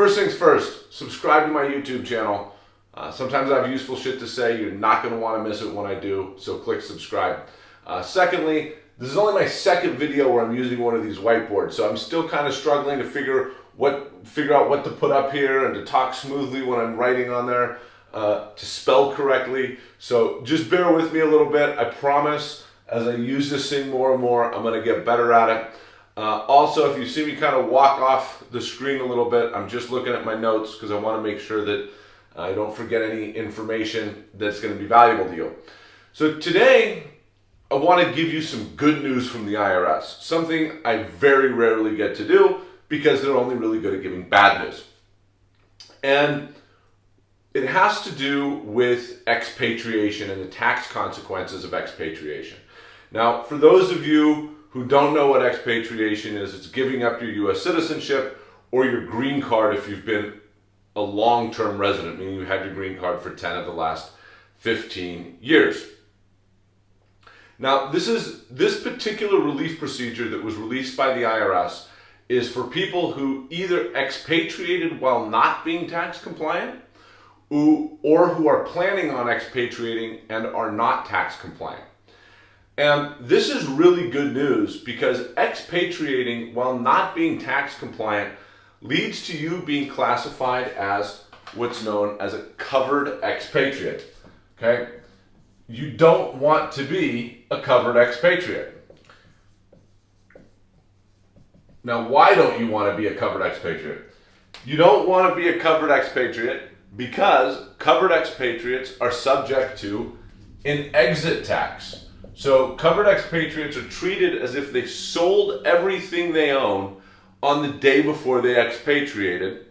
First things first, subscribe to my YouTube channel. Uh, sometimes I have useful shit to say. You're not going to want to miss it when I do, so click subscribe. Uh, secondly, this is only my second video where I'm using one of these whiteboards, so I'm still kind of struggling to figure what figure out what to put up here and to talk smoothly when I'm writing on there, uh, to spell correctly. So just bear with me a little bit. I promise as I use this thing more and more, I'm going to get better at it. Uh, also, if you see me kind of walk off the screen a little bit, I'm just looking at my notes because I want to make sure that I don't forget any information that's going to be valuable to you. So today, I want to give you some good news from the IRS, something I very rarely get to do because they're only really good at giving bad news. And it has to do with expatriation and the tax consequences of expatriation. Now, for those of you who don't know what expatriation is, it's giving up your U.S. citizenship or your green card if you've been a long-term resident, meaning you had your green card for 10 of the last 15 years. Now, this is this particular relief procedure that was released by the IRS is for people who either expatriated while not being tax compliant who, or who are planning on expatriating and are not tax compliant. And this is really good news because expatriating while not being tax compliant leads to you being classified as what's known as a covered expatriate. Okay? You don't want to be a covered expatriate. Now, why don't you want to be a covered expatriate? You don't want to be a covered expatriate because covered expatriates are subject to an exit tax. So covered expatriates are treated as if they sold everything they own on the day before they expatriated,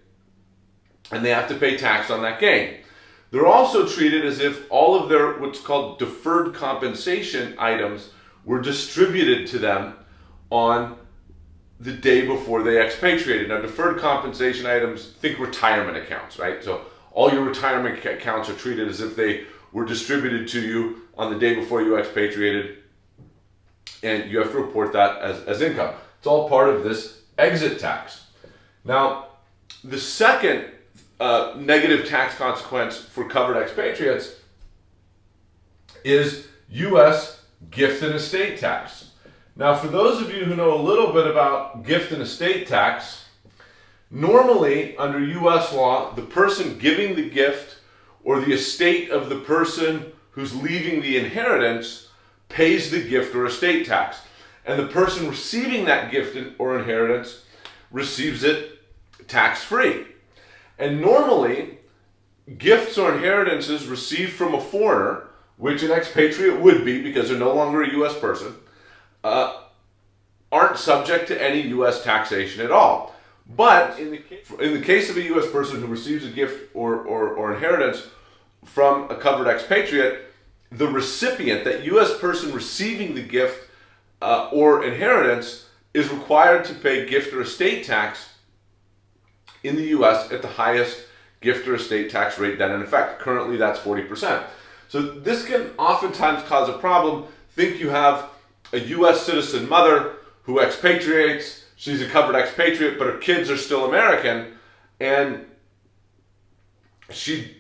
and they have to pay tax on that gain. They're also treated as if all of their what's called deferred compensation items were distributed to them on the day before they expatriated. Now, deferred compensation items, think retirement accounts, right? So all your retirement accounts are treated as if they were distributed to you on the day before you expatriated, and you have to report that as, as income. It's all part of this exit tax. Now, the second uh, negative tax consequence for covered expatriates is U.S. gift and estate tax. Now, for those of you who know a little bit about gift and estate tax, normally under U.S. law, the person giving the gift or the estate of the person who's leaving the inheritance pays the gift or estate tax and the person receiving that gift or inheritance receives it tax free. And normally, gifts or inheritances received from a foreigner, which an expatriate would be because they're no longer a U.S. person, uh, aren't subject to any U.S. taxation at all. But in the, case, of a U.S. person who receives a gift or, or, or inheritance from a covered expatriate, the recipient, that U.S. person receiving the gift uh, or inheritance is required to pay gift or estate tax in the US at the highest gift or estate tax rate then in effect. Currently that's 40%. So this can oftentimes cause a problem. Think you have a US citizen mother who expatriates, she's a covered expatriate, but her kids are still American, and she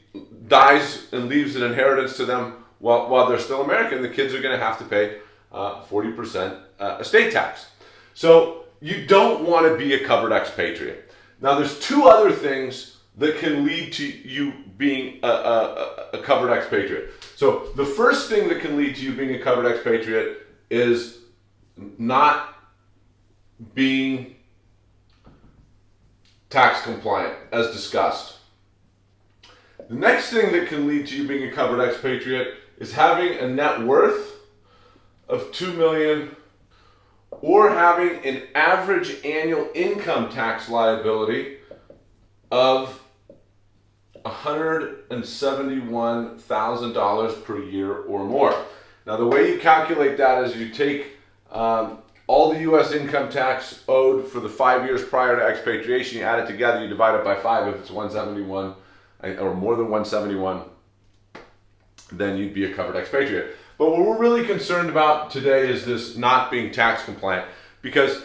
dies and leaves an inheritance to them while, while they're still American. The kids are going to have to pay uh, 40% uh, estate tax. So you don't want to be a covered expatriate. Now there's two other things that can lead to you being a, a, a covered expatriate. So the first thing that can lead to you being a covered expatriate is not being tax compliant, as discussed. The next thing that can lead to you being a covered expatriate is having a net worth of 2 million or having an average annual income tax liability of $171,000 per year or more. Now the way you calculate that is you take um, all the U.S. income tax owed for the five years prior to expatriation, you add it together, you divide it by five if it's 171 or more than 171, then you'd be a covered expatriate. But what we're really concerned about today is this not being tax compliant because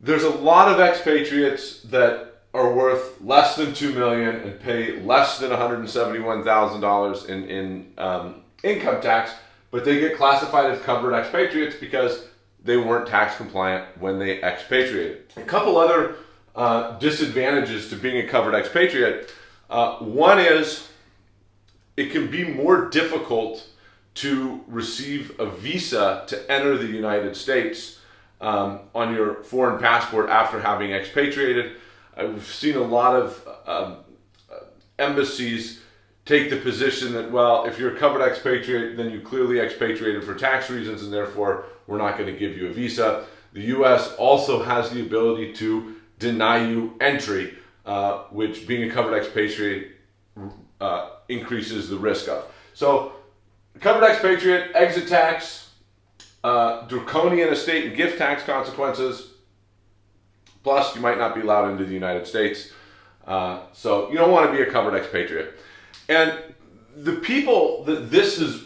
there's a lot of expatriates that are worth less than two million and pay less than one hundred and seventy-one thousand dollars in in um, income tax, but they get classified as covered expatriates because they weren't tax compliant when they expatriated. A couple other uh, disadvantages to being a covered expatriate. Uh, one is it can be more difficult to receive a visa to enter the United States um, on your foreign passport after having expatriated. I've seen a lot of um, embassies take the position that, well, if you're a covered expatriate, then you clearly expatriated for tax reasons and therefore we're not going to give you a visa. The US also has the ability to deny you entry, uh, which being a covered expatriate uh, increases the risk of. So, covered expatriate, exit tax, uh, draconian estate and gift tax consequences, plus you might not be allowed into the United States. Uh, so, you don't want to be a covered expatriate. And the people that this has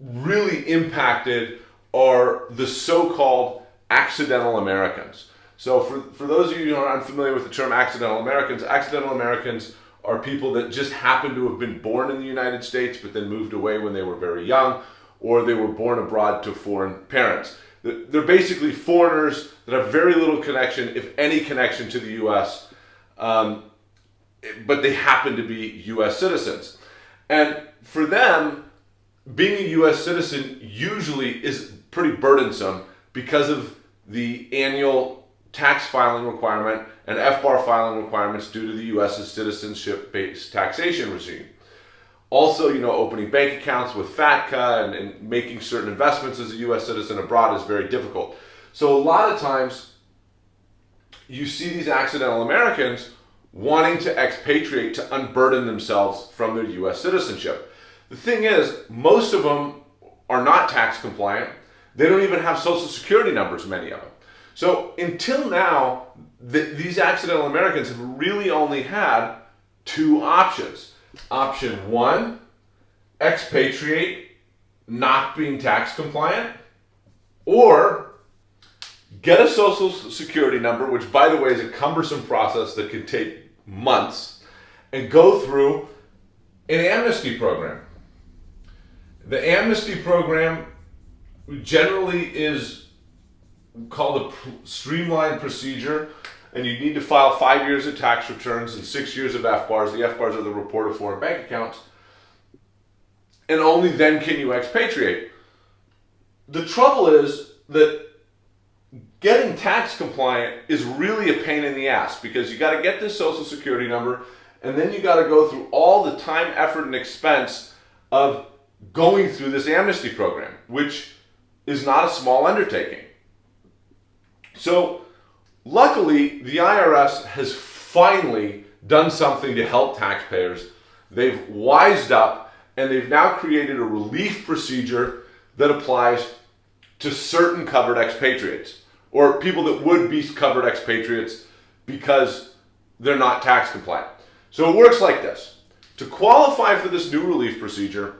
really impacted are the so-called accidental Americans. So for, for those of you who are unfamiliar with the term accidental Americans, accidental Americans are people that just happen to have been born in the United States but then moved away when they were very young or they were born abroad to foreign parents. They're basically foreigners that have very little connection, if any connection to the U.S., um, but they happen to be U.S. citizens. And for them, being a U.S. citizen usually is pretty burdensome because of the annual tax filing requirement and FBAR filing requirements due to the U.S.'s citizenship-based taxation regime. Also, you know, opening bank accounts with FATCA and, and making certain investments as a U.S. citizen abroad is very difficult. So a lot of times, you see these accidental Americans wanting to expatriate to unburden themselves from their U.S. citizenship. The thing is, most of them are not tax compliant. They don't even have social security numbers, many of them. So until now, the, these accidental Americans have really only had two options. Option one, expatriate, not being tax compliant, or get a social security number, which by the way is a cumbersome process that can take months and go through an amnesty program. The amnesty program generally is called a streamlined procedure and you need to file five years of tax returns and six years of FBARs. The FBARs are the report of foreign bank accounts. And only then can you expatriate. The trouble is that getting tax compliant is really a pain in the ass because you got to get this social security number and then you got to go through all the time, effort, and expense of going through this amnesty program, which is not a small undertaking. So, luckily, the IRS has finally done something to help taxpayers. They've wised up and they've now created a relief procedure that applies to certain covered expatriates or people that would be covered expatriates because they're not tax compliant. So it works like this. To qualify for this new relief procedure,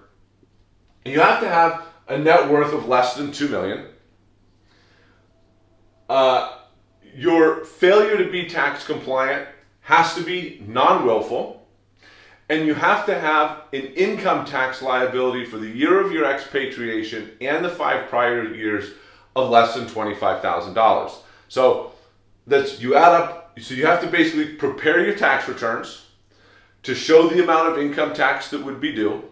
you have to have a net worth of less than 2 million. Uh, your failure to be tax compliant has to be non-willful and you have to have an income tax liability for the year of your expatriation and the five prior years of less than $25,000. So that's you add up, so you have to basically prepare your tax returns to show the amount of income tax that would be due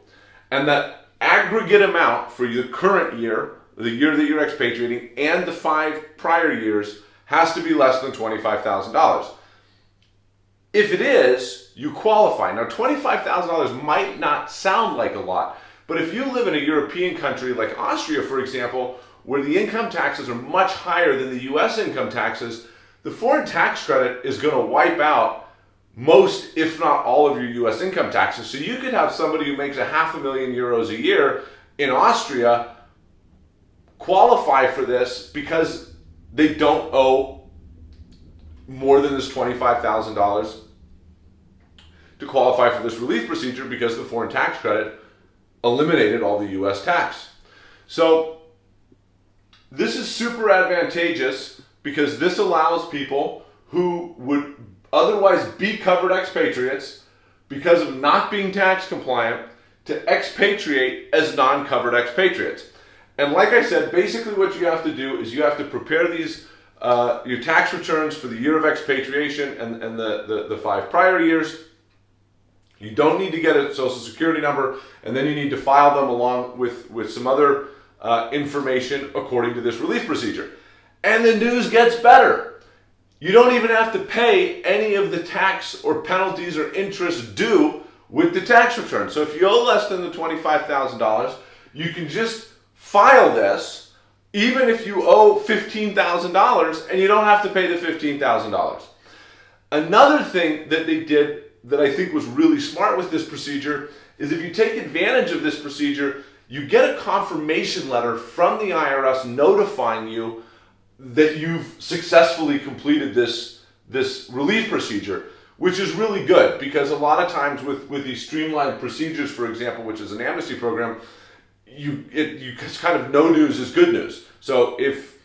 and that aggregate amount for the current year, the year that you're expatriating, and the five prior years has to be less than $25,000. If it is, you qualify. Now, $25,000 might not sound like a lot, but if you live in a European country like Austria, for example, where the income taxes are much higher than the US income taxes, the foreign tax credit is going to wipe out most, if not all, of your US income taxes. So you could have somebody who makes a half a million euros a year in Austria qualify for this because they don't owe more than this $25,000 to qualify for this relief procedure because the foreign tax credit eliminated all the US tax. So this is super advantageous because this allows people who would otherwise be covered expatriates because of not being tax compliant to expatriate as non-covered expatriates. And like I said, basically what you have to do is you have to prepare these uh, your tax returns for the year of expatriation and, and the, the, the five prior years. You don't need to get a social security number, and then you need to file them along with, with some other uh, information according to this relief procedure. And the news gets better. You don't even have to pay any of the tax or penalties or interest due with the tax return. So if you owe less than the $25,000, you can just file this even if you owe $15,000 and you don't have to pay the $15,000. Another thing that they did that I think was really smart with this procedure is if you take advantage of this procedure, you get a confirmation letter from the IRS notifying you that you've successfully completed this, this relief procedure, which is really good because a lot of times with, with these streamlined procedures, for example, which is an amnesty program, you it you it's kind of no news is good news. So if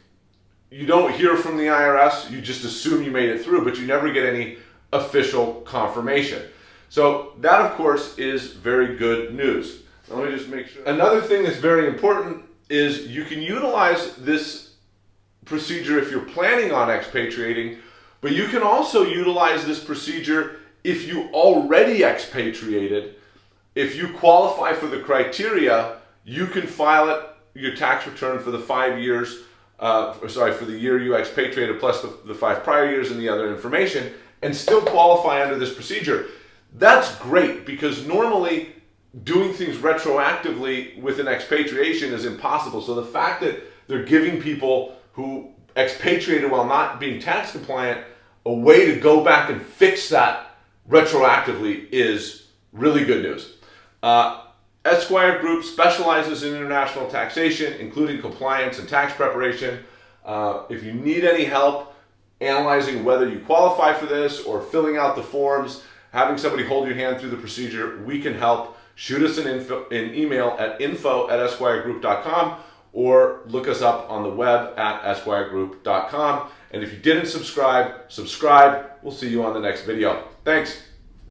you don't hear from the IRS, you just assume you made it through, but you never get any official confirmation. So that of course is very good news. Let me just make sure. Another thing that's very important is you can utilize this procedure if you're planning on expatriating, but you can also utilize this procedure if you already expatriated. If you qualify for the criteria you can file it, your tax return for the five years, uh, sorry, for the year you expatriated plus the, the five prior years and the other information, and still qualify under this procedure. That's great because normally doing things retroactively with an expatriation is impossible. So the fact that they're giving people who expatriated while not being tax compliant a way to go back and fix that retroactively is really good news. Uh, Esquire Group specializes in international taxation, including compliance and tax preparation. Uh, if you need any help analyzing whether you qualify for this or filling out the forms, having somebody hold your hand through the procedure, we can help. Shoot us an, info, an email at info at esquiregroup.com or look us up on the web at esquiregroup.com. And if you didn't subscribe, subscribe. We'll see you on the next video. Thanks.